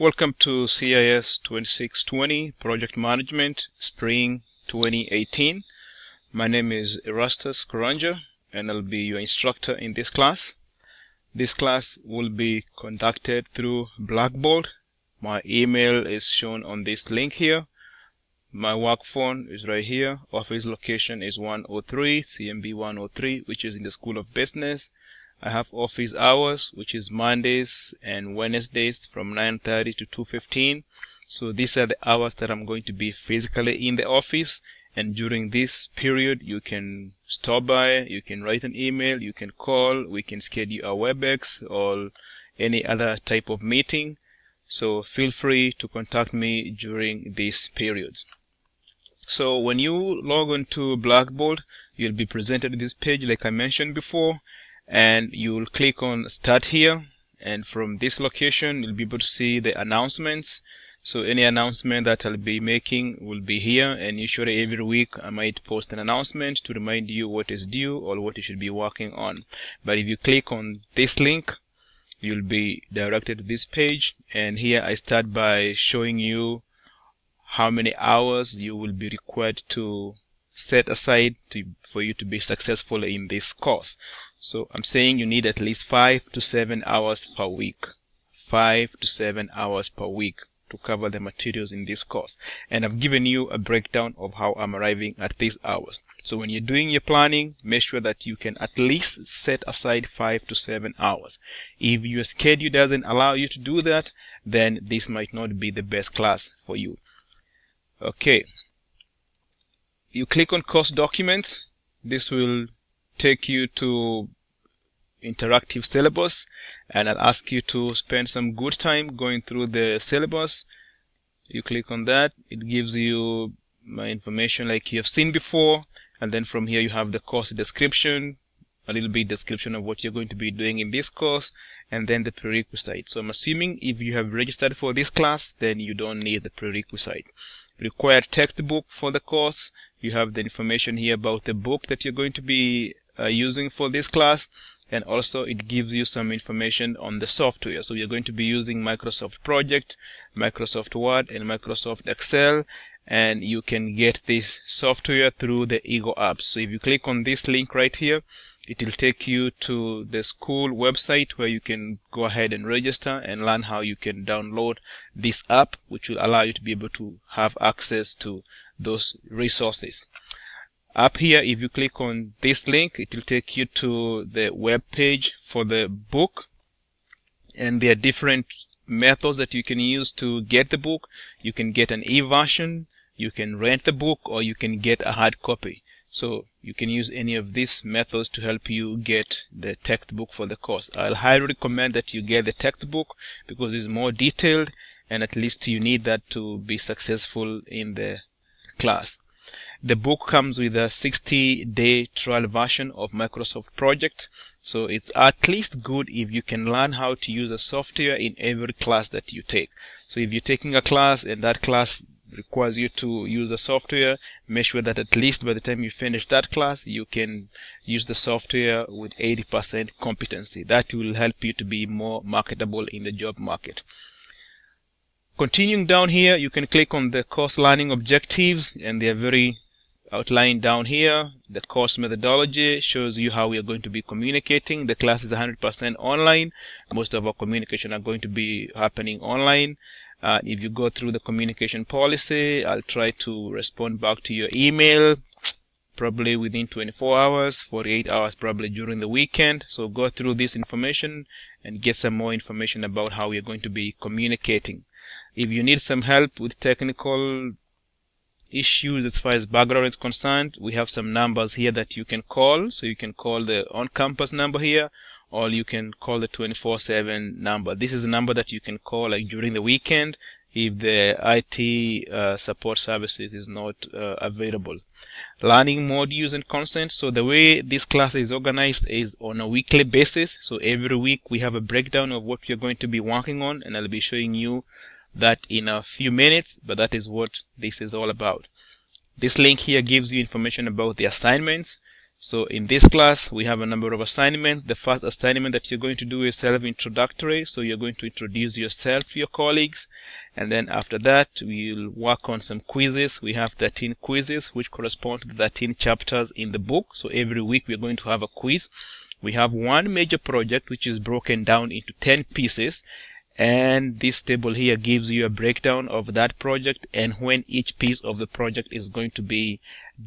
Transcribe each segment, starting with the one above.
Welcome to CIS 2620 Project Management Spring 2018. My name is Erastus Karanja and I'll be your instructor in this class. This class will be conducted through Blackboard. My email is shown on this link here. My work phone is right here. Office location is 103, CMB 103, which is in the School of Business. I have office hours, which is Mondays and Wednesdays from 9.30 to 2.15. So these are the hours that I'm going to be physically in the office. And during this period, you can stop by, you can write an email, you can call, we can schedule a WebEx or any other type of meeting. So feel free to contact me during these periods. So when you log on to Blackboard, you'll be presented this page like I mentioned before and you'll click on start here. And from this location you'll be able to see the announcements. So any announcement that I'll be making will be here. And usually every week I might post an announcement to remind you what is due or what you should be working on. But if you click on this link you'll be directed to this page. And here I start by showing you how many hours you will be required to set aside to, for you to be successful in this course so I'm saying you need at least five to seven hours per week. Five to seven hours per week to cover the materials in this course. And I've given you a breakdown of how I'm arriving at these hours. So when you're doing your planning, make sure that you can at least set aside five to seven hours. If your schedule doesn't allow you to do that, then this might not be the best class for you. Okay. You click on course documents. This will take you to interactive syllabus and I'll ask you to spend some good time going through the syllabus. You click on that. It gives you my information like you have seen before and then from here you have the course description a little bit description of what you're going to be doing in this course and then the prerequisite. So I'm assuming if you have registered for this class then you don't need the prerequisite. Required textbook for the course. You have the information here about the book that you're going to be Uh, using for this class and also it gives you some information on the software. So you're going to be using Microsoft Project Microsoft Word and Microsoft Excel and you can get this software through the Eagle apps. So if you click on this link right here it will take you to the school website where you can go ahead and register and learn how you can download this app which will allow you to be able to have access to those resources up here if you click on this link it will take you to the web page for the book. And there are different methods that you can use to get the book. You can get an e-version you can rent the book or you can get a hard copy. So you can use any of these methods to help you get the textbook for the course. I'll highly recommend that you get the textbook because it's more detailed and at least you need that to be successful in the class the book comes with a 60 day trial version of Microsoft Project. So it's at least good if you can learn how to use the software in every class that you take. So if you're taking a class and that class requires you to use the software, make sure that at least by the time you finish that class, you can use the software with 80% competency. That will help you to be more marketable in the job market. Continuing down here, you can click on the course learning objectives and they are very outlined down here. The course methodology shows you how we are going to be communicating. The class is 100% online. Most of our communication are going to be happening online. Uh, if you go through the communication policy, I'll try to respond back to your email probably within 24 hours, 48 hours probably during the weekend. So go through this information and get some more information about how we're going to be communicating. If you need some help with technical issues as far as background is concerned, we have some numbers here that you can call. So you can call the on-campus number here, or you can call the 24/7 number. This is a number that you can call like during the weekend if the IT uh, support services is not uh, available. Learning modules and content. So the way this class is organized is on a weekly basis. So every week we have a breakdown of what we're going to be working on, and I'll be showing you that in a few minutes, but that is what this is all about. This link here gives you information about the assignments. So in this class, we have a number of assignments. The first assignment that you're going to do is self-introductory. So you're going to introduce yourself to your colleagues. And then after that, we'll work on some quizzes. We have 13 quizzes, which correspond to 13 chapters in the book. So every week, we're going to have a quiz. We have one major project, which is broken down into 10 pieces. And this table here gives you a breakdown of that project and when each piece of the project is going to be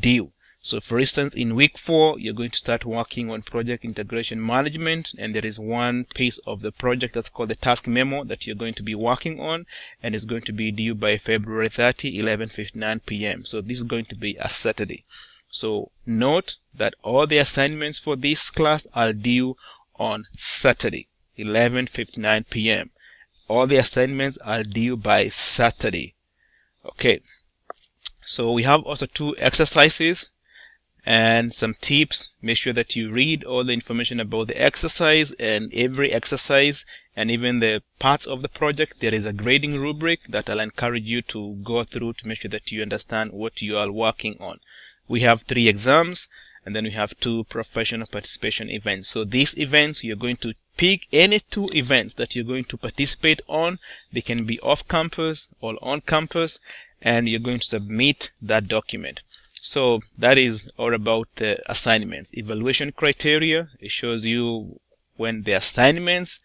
due. So for instance, in week four, you're going to start working on project integration management. And there is one piece of the project that's called the task memo that you're going to be working on. And it's going to be due by February 30, 11.59 p.m. So this is going to be a Saturday. So note that all the assignments for this class are due on Saturday, 11.59 p.m. All the assignments are due by Saturday. Okay. So we have also two exercises and some tips. Make sure that you read all the information about the exercise and every exercise and even the parts of the project. There is a grading rubric that I'll encourage you to go through to make sure that you understand what you are working on. We have three exams and then we have two professional participation events. So these events, you're going to pick any two events that you're going to participate on. They can be off campus or on campus and you're going to submit that document. So that is all about the assignments. Evaluation criteria, it shows you when the assignments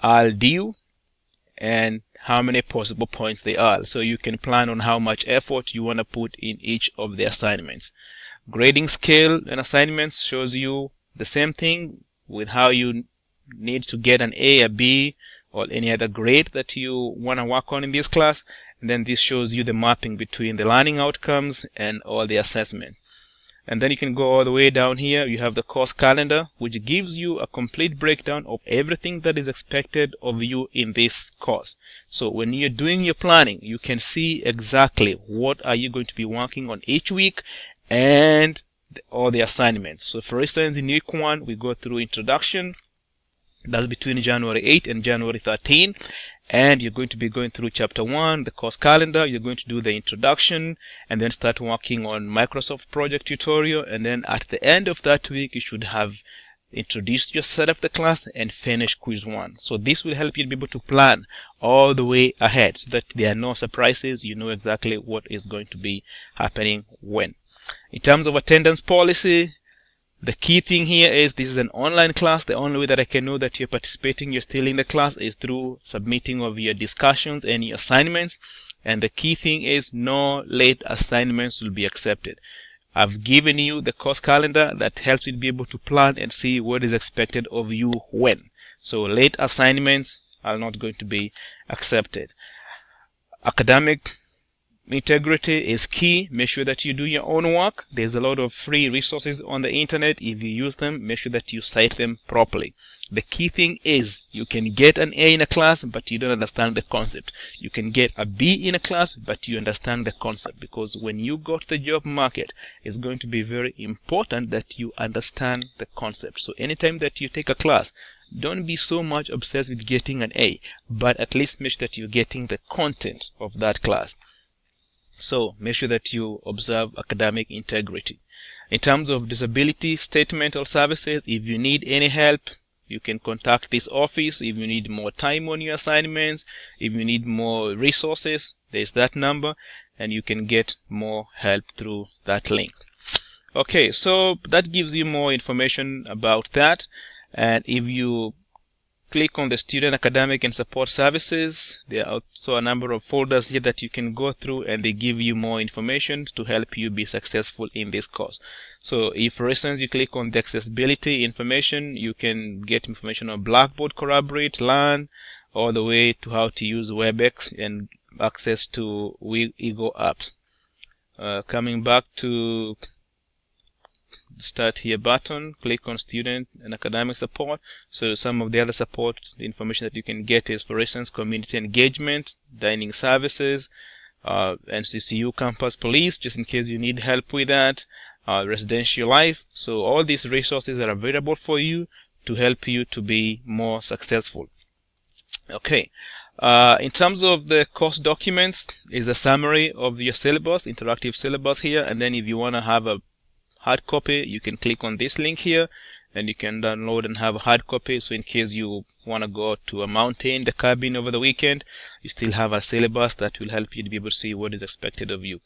are due and how many possible points they are. So you can plan on how much effort you want to put in each of the assignments. Grading scale and assignments shows you the same thing with how you need to get an A, a B, or any other grade that you want to work on in this class. And then this shows you the mapping between the learning outcomes and all the assessment. And then you can go all the way down here. You have the course calendar, which gives you a complete breakdown of everything that is expected of you in this course. So when you're doing your planning, you can see exactly what are you going to be working on each week and all the assignments. So for instance, in week one, we go through introduction. That's between January 8 and January 13 and you're going to be going through chapter one, the course calendar. You're going to do the introduction and then start working on Microsoft project tutorial. And then at the end of that week, you should have introduced yourself of the class and finish quiz one. So this will help you be able to plan all the way ahead so that there are no surprises. You know exactly what is going to be happening when. In terms of attendance policy, the key thing here is this is an online class. The only way that I can know that you're participating, you're still in the class is through submitting of your discussions and your assignments. And the key thing is no late assignments will be accepted. I've given you the course calendar that helps you to be able to plan and see what is expected of you when. So late assignments are not going to be accepted. Academic integrity is key. Make sure that you do your own work. There's a lot of free resources on the internet. If you use them, make sure that you cite them properly. The key thing is you can get an A in a class, but you don't understand the concept. You can get a B in a class, but you understand the concept because when you go to the job market, it's going to be very important that you understand the concept. So anytime that you take a class, don't be so much obsessed with getting an A, but at least make sure that you're getting the content of that class. So make sure that you observe academic integrity. In terms of disability statement or services, if you need any help, you can contact this office. If you need more time on your assignments, if you need more resources, there's that number and you can get more help through that link. Okay, so that gives you more information about that. And if you click on the student academic and support services. There are also a number of folders here that you can go through and they give you more information to help you be successful in this course. So if for instance you click on the accessibility information you can get information on blackboard collaborate learn all the way to how to use webex and access to Eagle apps. Uh, coming back to start here button click on student and academic support. So some of the other support information that you can get is for instance community engagement dining services uh, NCCU campus police just in case you need help with that uh, residential life. So all these resources are available for you to help you to be more successful. Okay uh, in terms of the course documents is a summary of your syllabus interactive syllabus here. And then if you want to have a hard copy, you can click on this link here and you can download and have a hard copy. So in case you want to go to a mountain, the cabin over the weekend, you still have a syllabus that will help you to be able to see what is expected of you.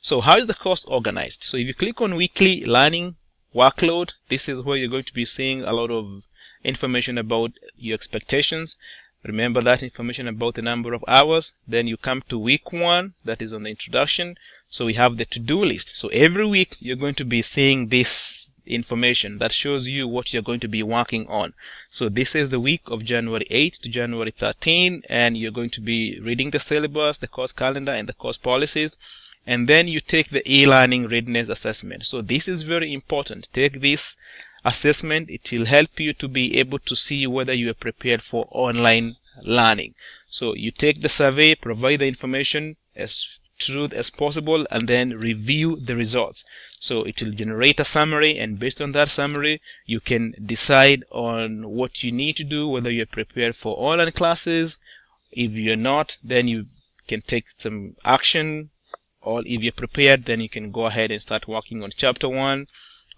So how is the course organized? So if you click on weekly learning workload, this is where you're going to be seeing a lot of information about your expectations. Remember that information about the number of hours. Then you come to week one, that is on the introduction. So we have the to-do list. So every week you're going to be seeing this information that shows you what you're going to be working on. So this is the week of January 8 to January 13 and you're going to be reading the syllabus, the course calendar and the course policies and then you take the e-learning readiness assessment. So this is very important. Take this assessment. It will help you to be able to see whether you are prepared for online learning. So you take the survey, provide the information as truth as possible and then review the results. So it will generate a summary and based on that summary you can decide on what you need to do whether you're prepared for online classes. If you're not then you can take some action or if you're prepared then you can go ahead and start working on chapter 1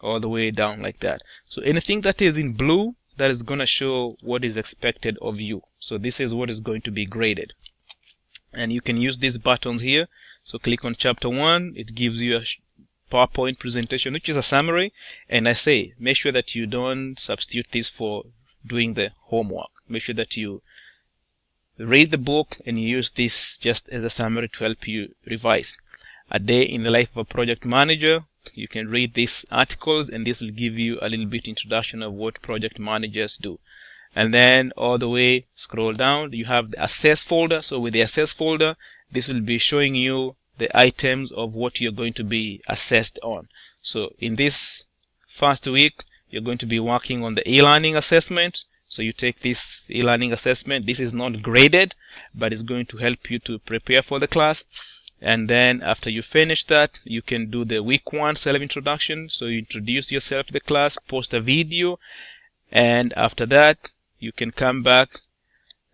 all the way down like that. So anything that is in blue that is going to show what is expected of you. So this is what is going to be graded. And you can use these buttons here so click on chapter 1. It gives you a PowerPoint presentation, which is a summary. And I say, make sure that you don't substitute this for doing the homework. Make sure that you read the book and use this just as a summary to help you revise. A day in the life of a project manager. You can read these articles and this will give you a little bit introduction of what project managers do and then all the way scroll down you have the assess folder so with the assess folder this will be showing you the items of what you're going to be assessed on. So in this first week, you're going to be working on the e-learning assessment. So you take this e-learning assessment. This is not graded, but it's going to help you to prepare for the class. And then after you finish that, you can do the week one self-introduction. So you introduce yourself to the class, post a video, and after that, you can come back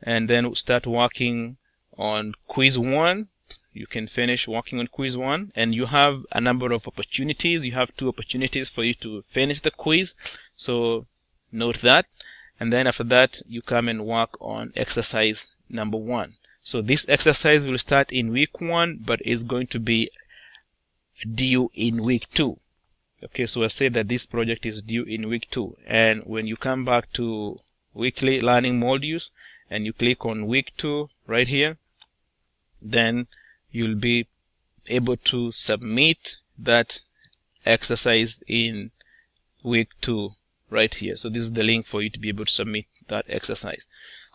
and then start working on quiz one. You can finish working on quiz one. And you have a number of opportunities. You have two opportunities for you to finish the quiz. So note that. And then after that you come and work on exercise number one. So this exercise will start in week one but is going to be due in week two. Okay so I say that this project is due in week two. And when you come back to weekly learning modules and you click on week two right here then you'll be able to submit that exercise in week two right here. So this is the link for you to be able to submit that exercise.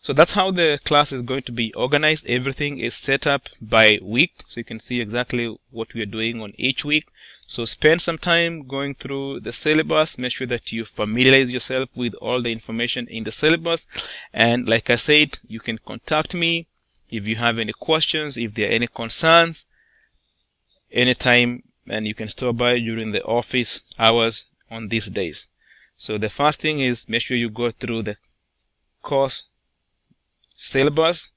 So that's how the class is going to be organized. Everything is set up by week so you can see exactly what we are doing on each week so spend some time going through the syllabus. Make sure that you familiarize yourself with all the information in the syllabus. And like I said you can contact me if you have any questions, if there are any concerns, anytime, and you can stop by during the office hours on these days. So the first thing is make sure you go through the course syllabus,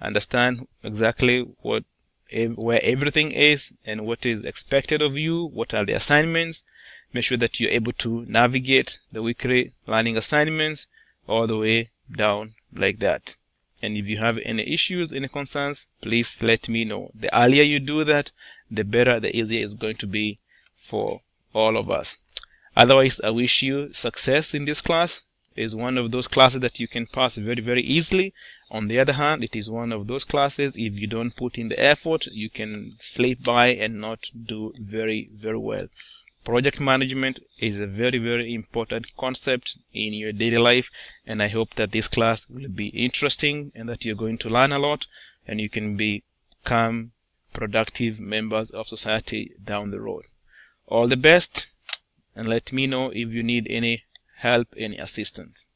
understand exactly what where everything is and what is expected of you, what are the assignments, make sure that you're able to navigate the weekly learning assignments all the way down like that. And if you have any issues any concerns please let me know. The earlier you do that the better the easier it's going to be for all of us. Otherwise i wish you success in this class is one of those classes that you can pass very very easily. On the other hand it is one of those classes if you don't put in the effort you can slip by and not do very very well. Project management is a very very important concept in your daily life and i hope that this class will be interesting and that you're going to learn a lot and you can become productive members of society down the road. All the best and let me know if you need any help any assistance